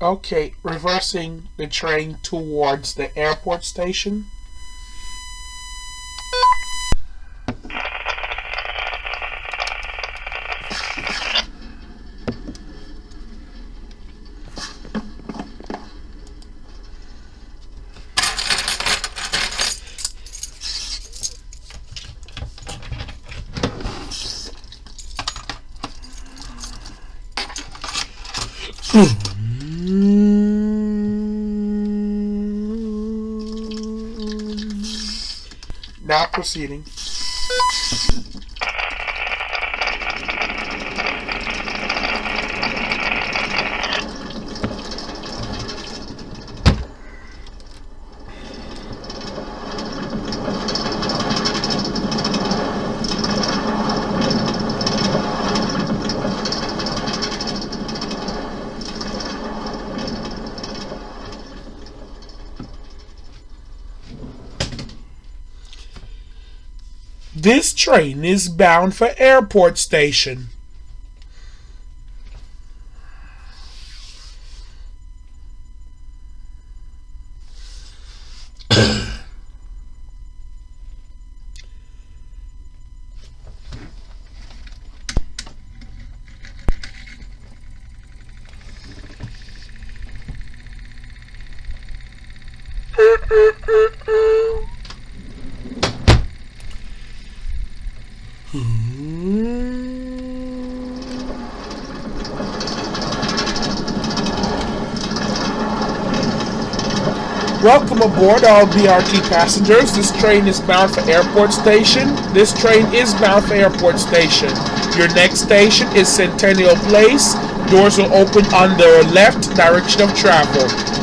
Okay, reversing the train towards the airport station. Now proceeding. This train is bound for airport station. Aboard all BRT passengers. This train is bound for airport station. This train is bound for airport station. Your next station is Centennial Place. Doors will open on the left direction of travel.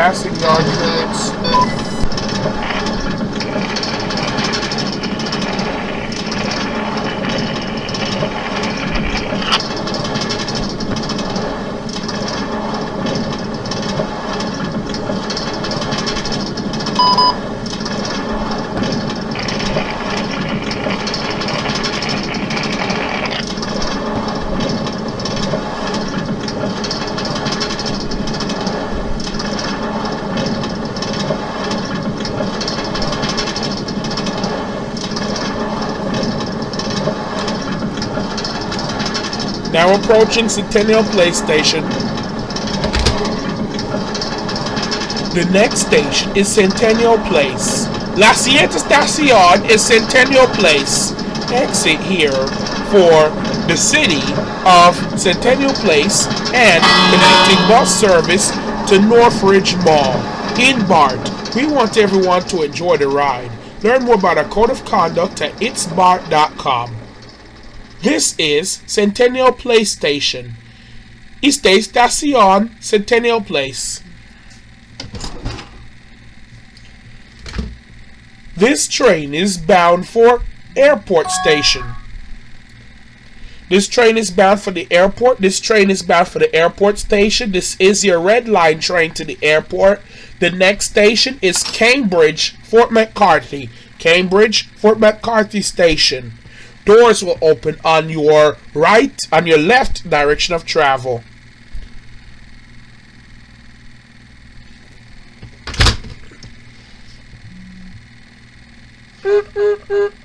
Passing yard approaching Centennial Place Station. The next station is Centennial Place. La siguiente estación is Centennial Place. Exit here for the city of Centennial Place and connecting bus service to Northridge Mall. In BART, we want everyone to enjoy the ride. Learn more about our code of conduct at itsbart.com. This is Centennial Place Station. Esta estación Centennial Place. This train is bound for Airport Station. This train is bound for the airport. This train is bound for the airport station. This is your red line train to the airport. The next station is Cambridge, Fort McCarthy. Cambridge, Fort McCarthy Station. Doors will open on your right, on your left direction of travel.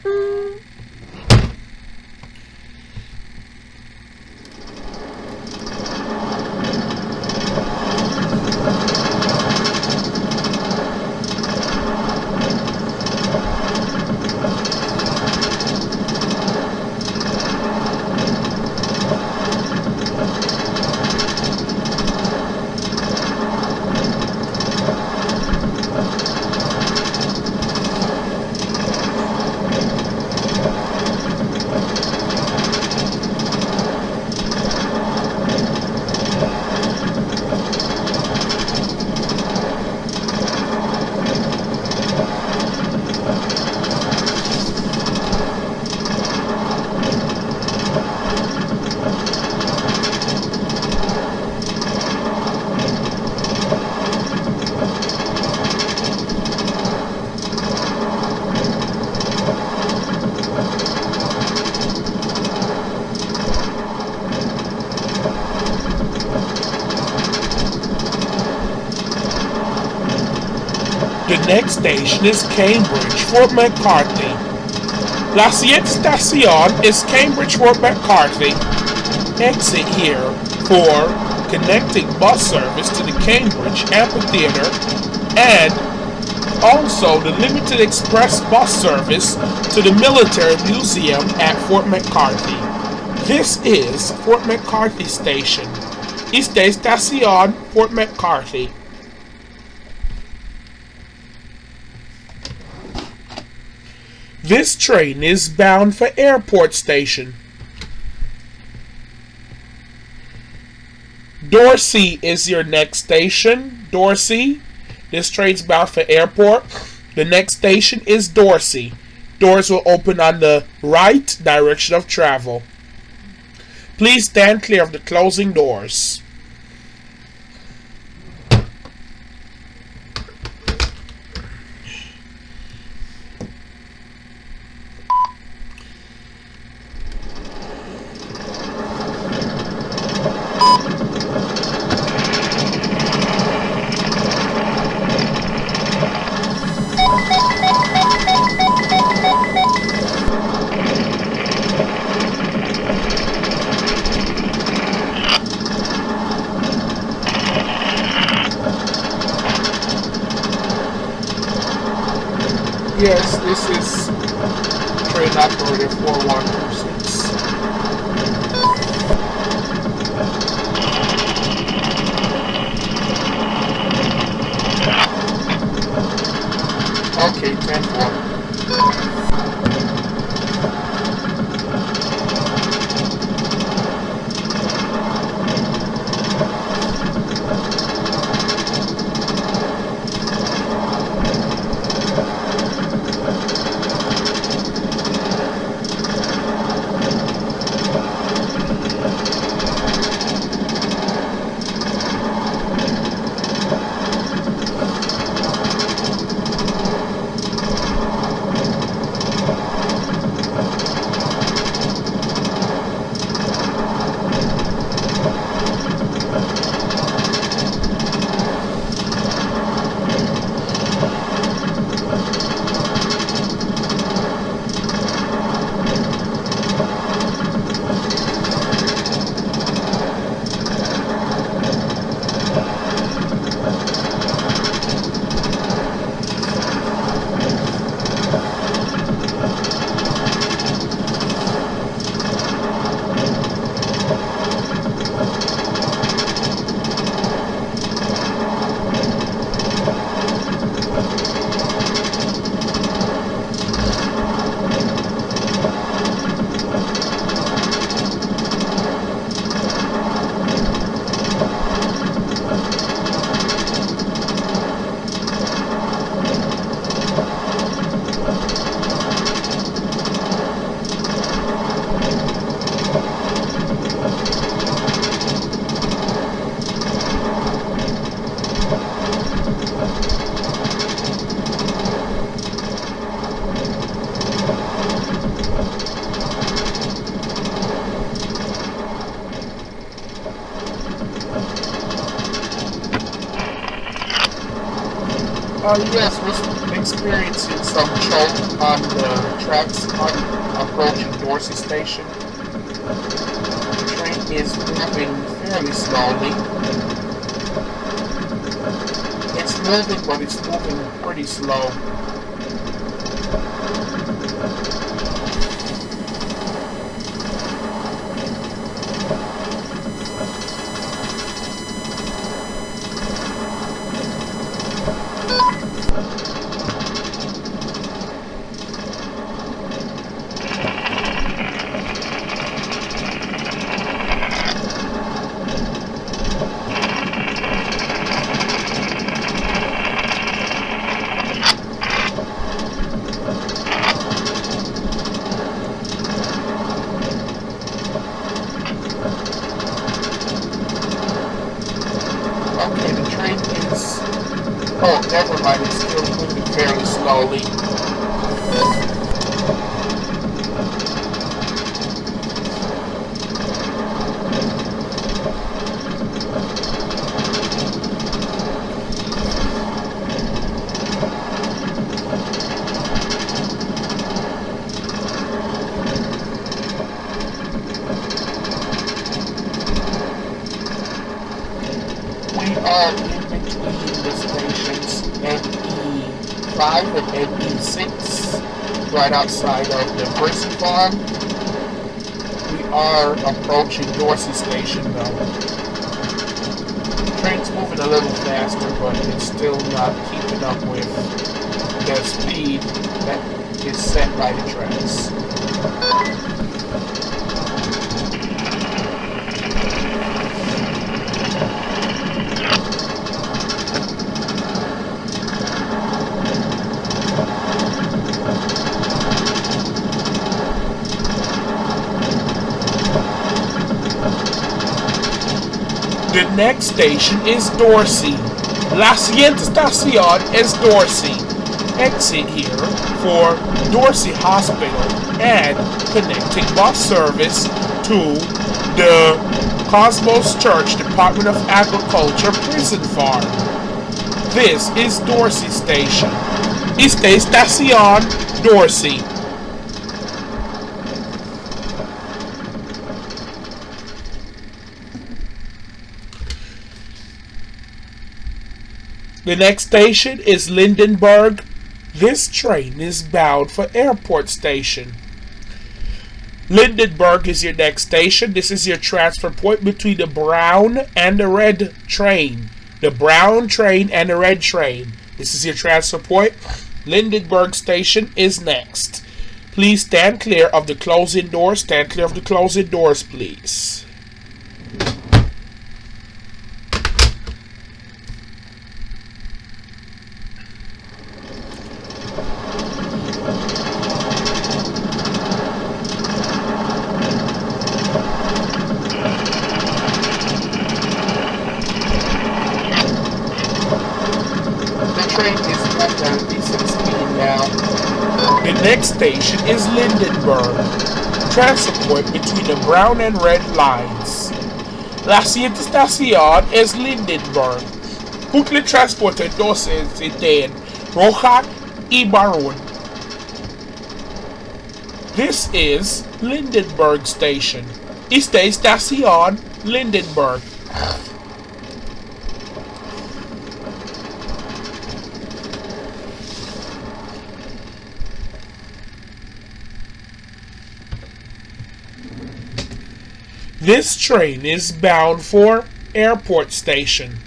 The next station is Cambridge, Fort McCarthy. La siguiente estación is Cambridge, Fort McCarthy. Exit here for connecting bus service to the Cambridge Amphitheater and also the limited express bus service to the Military Museum at Fort McCarthy. This is Fort McCarthy Station. Esta estación Fort McCarthy. This train is bound for Airport Station. Dorsey is your next station. Dorsey. This train's bound for Airport. The next station is Dorsey. Doors will open on the right direction of travel. Please stand clear of the closing doors. Yes, this is train operator 4126. Okay, 10 4. Uh, yes, we're experiencing some choke on the tracks on approaching Dorsey Station. The train is moving fairly slowly. It's moving, but it's moving pretty slow. Okay, the train is... Oh, never mind, it's still moving fairly slowly. We are in between the stations NE5 and NE6, right outside of the prison farm. We are approaching Dorsey Station though. Train's moving a little faster, but it's still not keeping up with the speed that is set by the tracks. Next station is Dorsey. La siguiente estación es Dorsey. Exit here for Dorsey Hospital and connecting bus service to the Cosmos Church Department of Agriculture Prison Farm. This is Dorsey Station. Esta estación Dorsey. The next station is Lindenberg. This train is bound for Airport Station. Lindenberg is your next station. This is your transfer point between the brown and the red train. The brown train and the red train. This is your transfer point. Lindenberg Station is next. Please stand clear of the closing doors. Stand clear of the closing doors, please. The train is at a decent speed now. The next station is Lindenberg. Transfer point between the brown and red lines. La siguiente estación es Lindenberg. Bucle transporte entonces en roja y marrón. This is Lindenberg Station. Esta estación Lindenberg. This train is bound for Airport Station.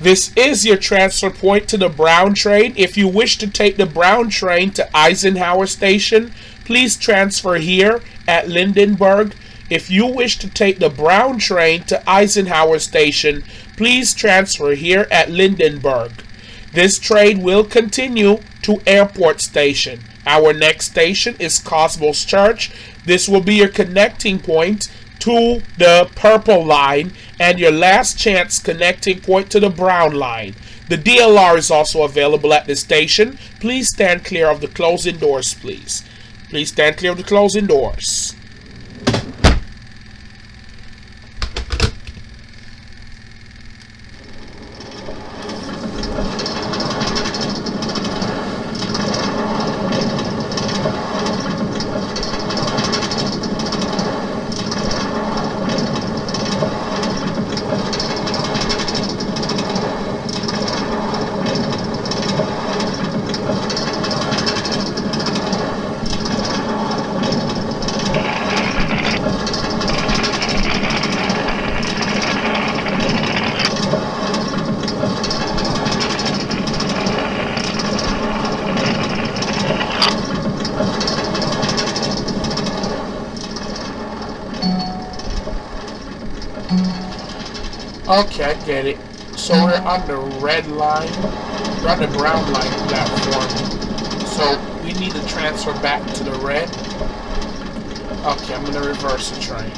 This is your transfer point to the Brown train. If you wish to take the Brown train to Eisenhower Station, please transfer here at Lindenberg. If you wish to take the Brown train to Eisenhower Station, please transfer here at Lindenberg. This train will continue to Airport Station. Our next station is Cosmos Church. This will be your connecting point to the purple line and your last chance connecting point to the brown line. The DLR is also available at this station. Please stand clear of the closing doors, please. Please stand clear of the closing doors. Okay, I get it. So we're uh-huh. on the red line. We're on the brown line platform. So we need to transfer back to the red. Okay, I'm gonna reverse the train.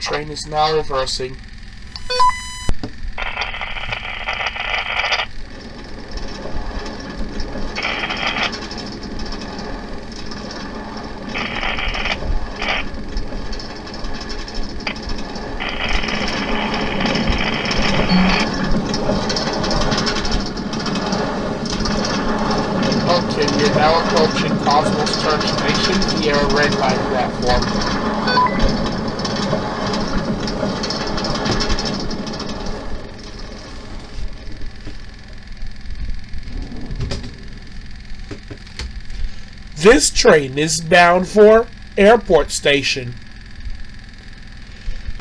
Train is now reversing. Okay, we're now approaching Cosmos Church Station via a red light platform. This train is bound for Airport Station.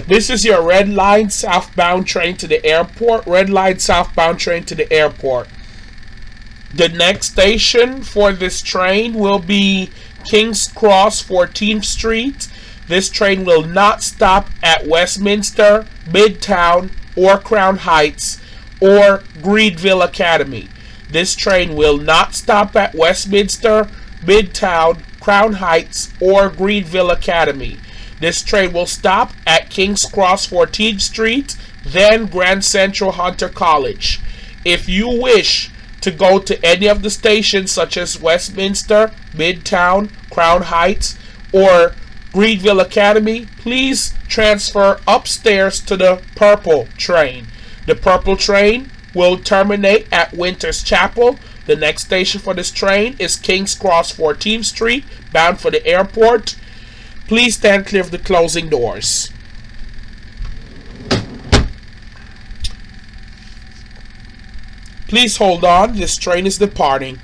This is your red line southbound train to the airport. Red line southbound train to the airport. The next station for this train will be King's Cross 14th Street. This train will not stop at Westminster, Midtown, or Crown Heights, or Greenville Academy. This train will not stop at Westminster, Midtown, Crown Heights, or Greenville Academy. This train will stop at King's Cross 14th Street, then Grand Central Hunter College. If you wish to go to any of the stations such as Westminster, Midtown, Crown Heights, or Greenville Academy, please transfer upstairs to the purple train. The purple train will terminate at Winters Chapel. The next station for this train is King's Cross 14th Street, bound for the airport. Please stand clear of the closing doors. Please hold on, this train is departing.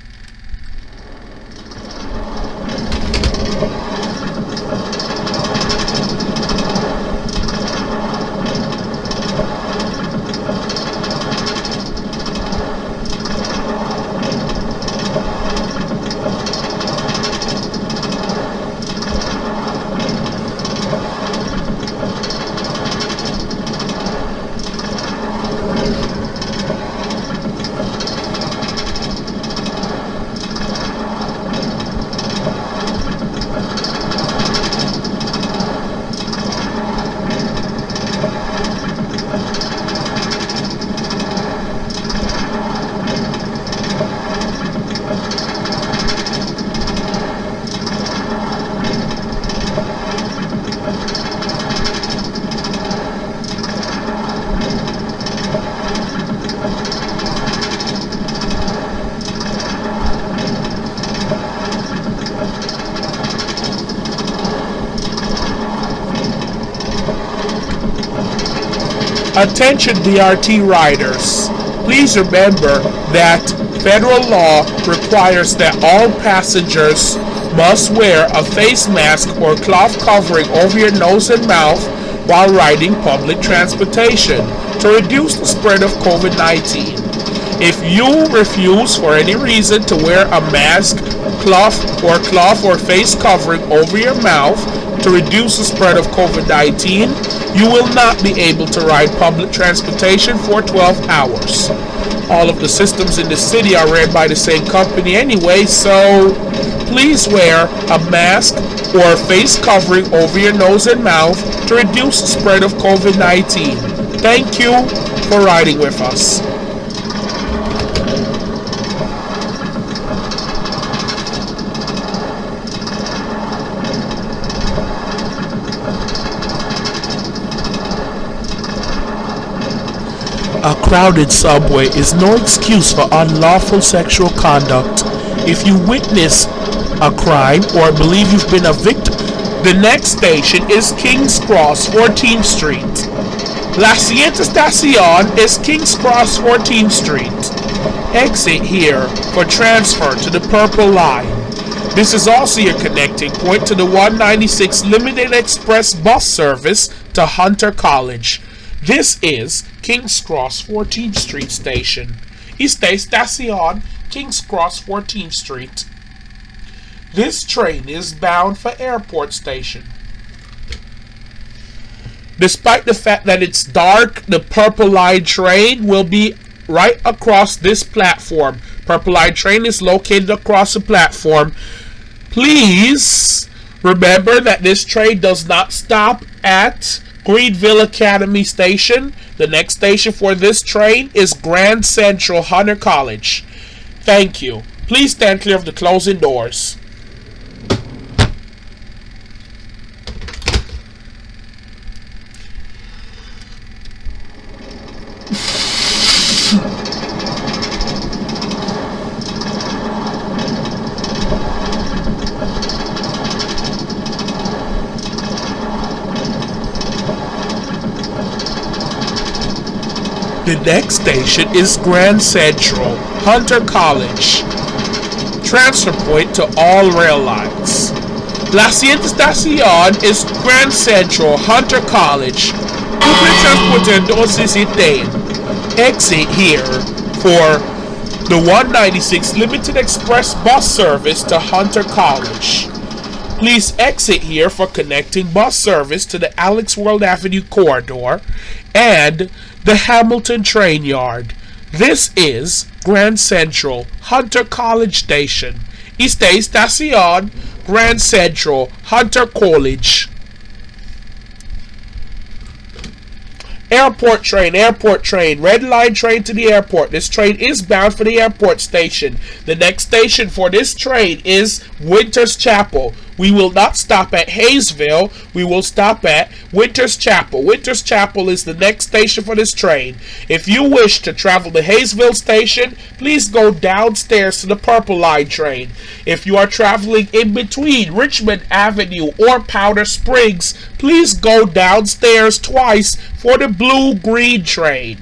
Attention DRT riders. Please remember that federal law requires that all passengers must wear a face mask or cloth covering over your nose and mouth while riding public transportation to reduce the spread of COVID-19. If you refuse for any reason to wear a mask, cloth or cloth or face covering over your mouth to reduce the spread of COVID-19, you will not be able to ride public transportation for 12 hours. All of the systems in the city are ran by the same company anyway, so please wear a mask or a face covering over your nose and mouth to reduce the spread of COVID-19. Thank you for riding with us. A crowded subway is no excuse for unlawful sexual conduct. If you witness a crime or believe you've been a victim, the next station is King's Cross, 14th Street. La siguiente estación is King's Cross, 14th Street. Exit here for transfer to the Purple Line. This is also your connecting point to the 196 Limited Express bus service to Hunter College. This is King's Cross 14th Street Station. Esta estación King's Cross 14th Street. This train is bound for Airport Station. Despite the fact that it's dark, the Purple Line train will be right across this platform. Purple Line train is located across the platform. Please remember that this train does not stop at Greenville Academy Station. The next station for this train is Grand Central Hunter College. Thank you. Please stand clear of the closing doors. Next station is Grand Central, Hunter College. Transfer point to all rail lines. La siguiente estación es Grand Central, Hunter College. Cumple transporte 260. Exit here for the 196 Limited Express bus service to Hunter College. Please exit here for connecting bus service to the Alex World Avenue corridor and the Hamilton Train Yard. This is Grand Central, Hunter College Station. Esta estación Grand Central, Hunter College. Airport train, airport train, red line train to the airport. This train is bound for the airport station. The next station for this train is Winters Chapel. We will not stop at Hayesville. We will stop at Winters Chapel. Winters Chapel is the next station for this train. If you wish to travel to Hayesville Station, please go downstairs to the Purple Line train. If you are traveling in between Richmond Avenue or Powder Springs, please go downstairs twice for the Blue Green train.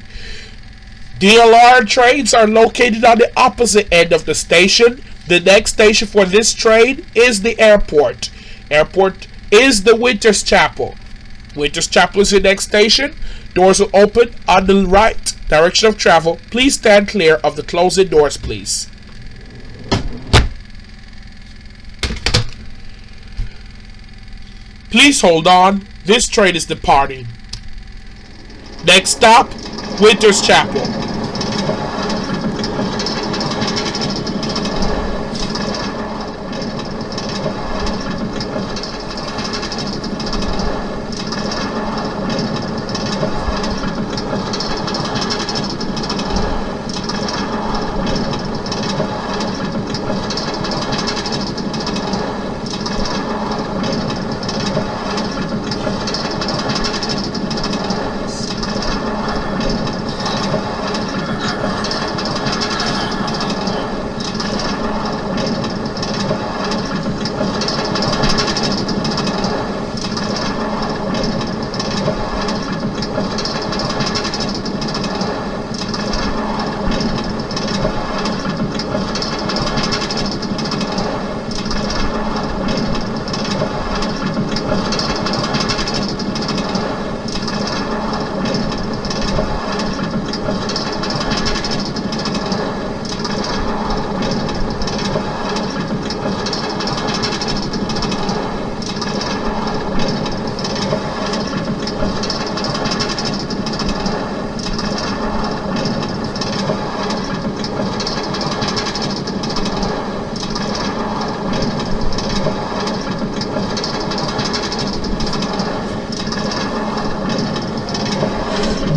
DLR trains are located on the opposite end of the station. The next station for this train is the airport. Airport is the Winters Chapel. Winters Chapel is the next station. Doors will open on the right direction of travel. Please stand clear of the closing doors, please. Please hold on. This train is departing. Next stop, Winters Chapel.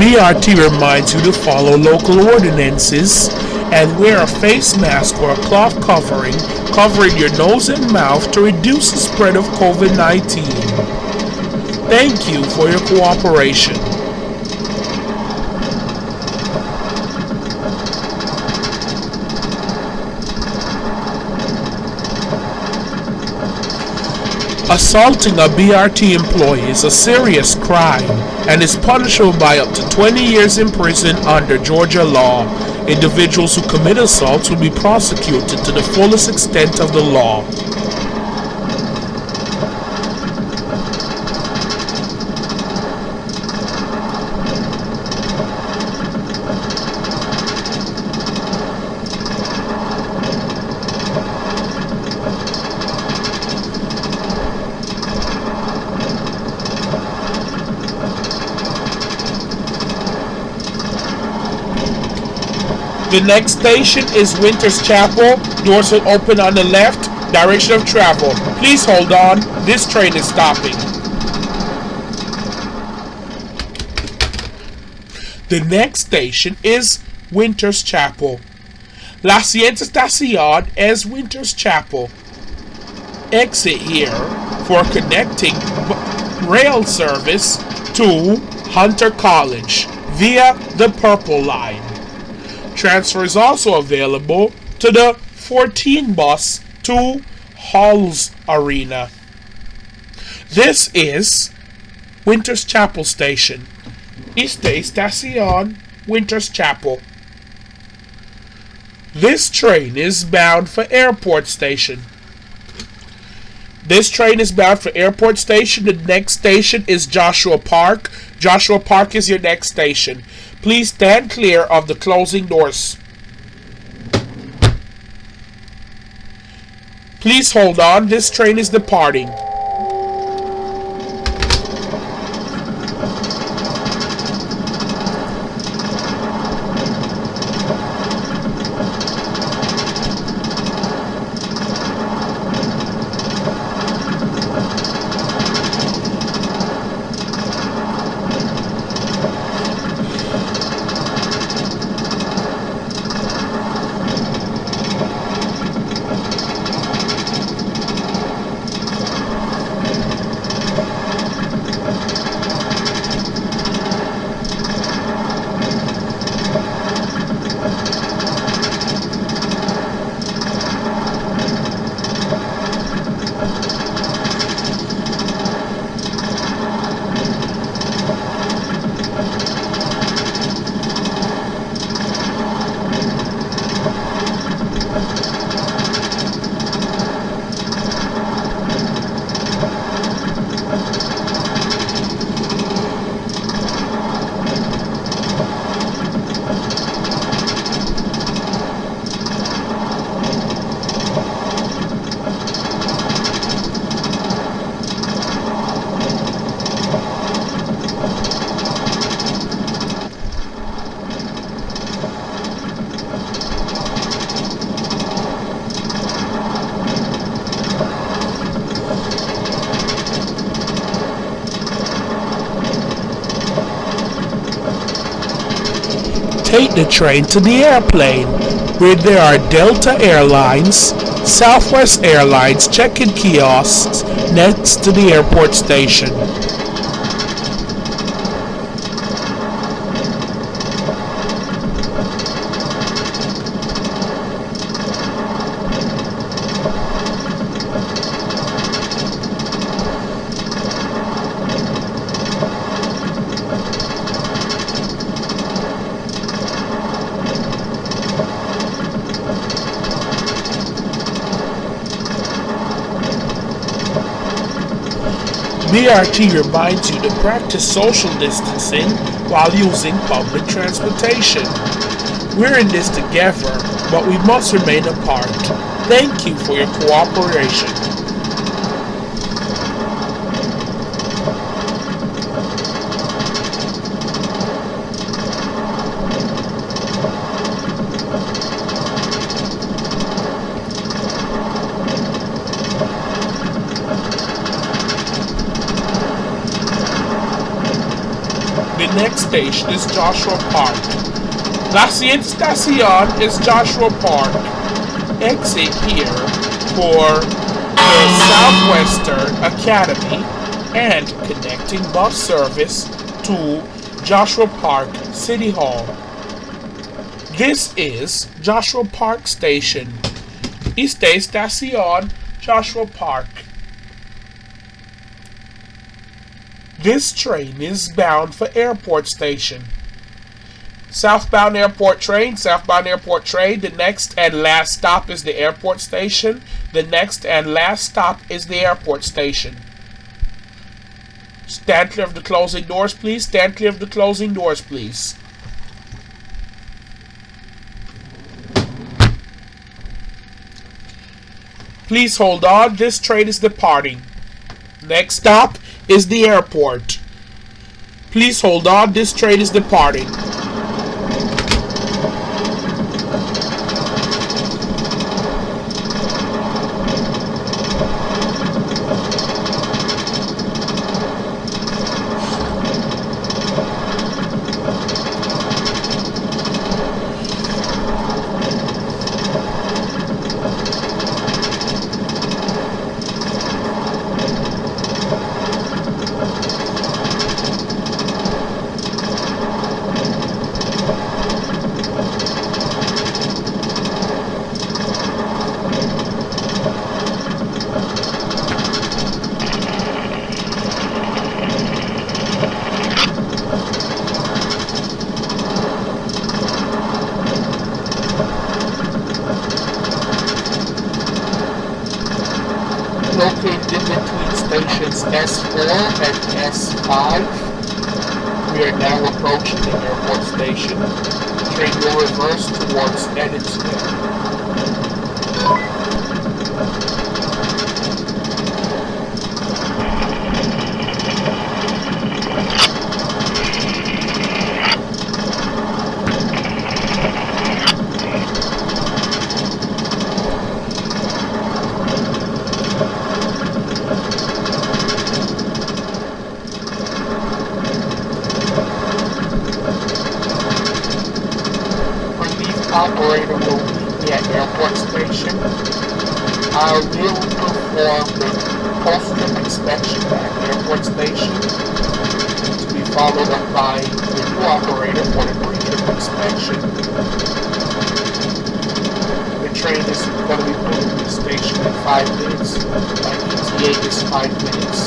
BRT reminds you to follow local ordinances and wear a face mask or a cloth covering covering your nose and mouth to reduce the spread of COVID-19. Thank you for your cooperation. Assaulting a BRT employee is a serious crime and is punishable by up to 20 years in prison under Georgia law. Individuals who commit assaults will be prosecuted to the fullest extent of the law. The next station is Winters Chapel. Doors will open on the left. Direction of travel. Please hold on. This train is stopping. The next station is Winters Chapel. La siguiente estación es Winters Chapel. Exit here for connecting rail service to Hunter College via the Purple Line. Transfer is also available to the 14 bus to Halls Arena. This is Winters Chapel Station. Esta estación Winters Chapel. This train is bound for Airport Station. This train is bound for Airport Station. The next station is Joshua Park. Joshua Park is your next station. Please stand clear of the closing doors. Please hold on. This train is departing. take the train to the airplane, where there are Delta Airlines, Southwest Airlines check-in kiosks next to the airport station. BRT reminds you to practice social distancing while using public transportation. We're in this together, but we must remain apart. Thank you for your cooperation. The next station is Joshua Park. La estación is Joshua Park. Exit here for the Southwestern Academy and connecting bus service to Joshua Park City Hall. This is Joshua Park Station. Esta estación Joshua Park. This train is bound for Airport Station. Southbound Airport train, southbound Airport train. The next and last stop is the airport station. The next and last stop is the airport station. Stand clear of the closing doors, please. Stand clear of the closing doors, please. Please hold on. This train is departing. Next stop is the airport. Please hold on. This train is departing. located in between stations S4 and S5. We are now approaching the airport station. Train will reverse towards Edensville. operator will meet me at airport station. I will perform the post-trip inspection at airport station to be followed up by the new operator for the The train is going to be pulling the station in 5 minutes. My ETA is 5 minutes.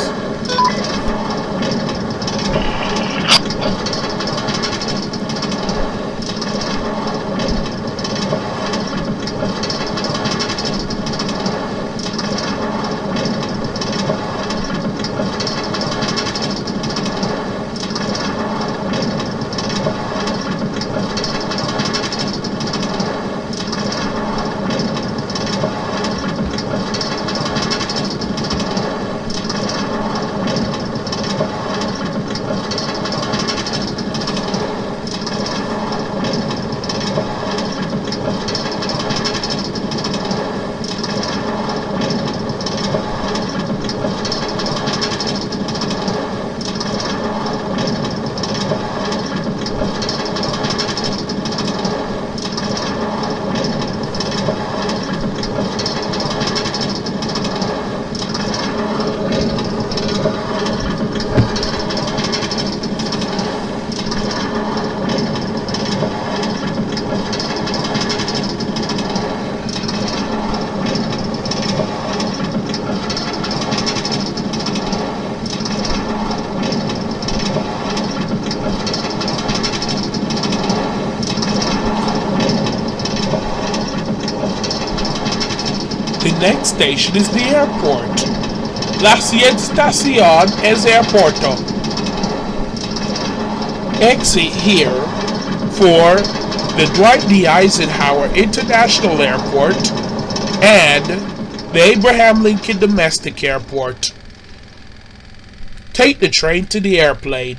The next station is the airport. La estación es aeropuerto. Exit here for the Dwight D. Eisenhower International Airport and the Abraham Lincoln Domestic Airport. Take the train to the airplane.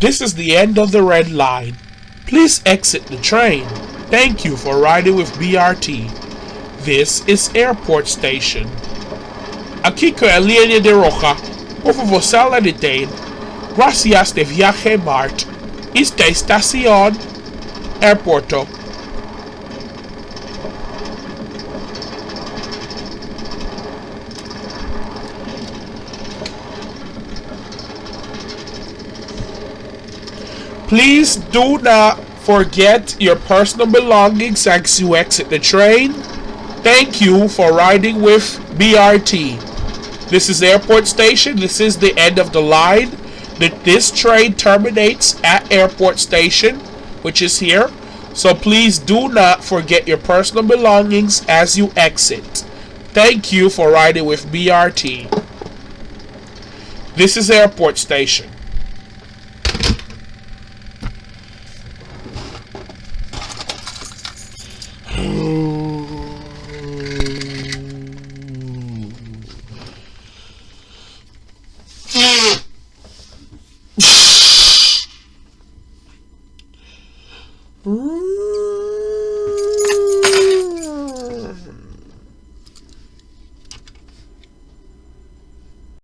This is the end of the red line. Please exit the train. Thank you for riding with BRT. This is Airport Station. Aqui com a linha de roja. Por favor, sala de trem. Gracias de viaje Bart. Esta estación. Airporto. Please do not forget your personal belongings as you exit the train. Thank you for riding with BRT. This is Airport Station. This is the end of the line. This train terminates at Airport Station, which is here. So please do not forget your personal belongings as you exit. Thank you for riding with BRT. This is Airport Station.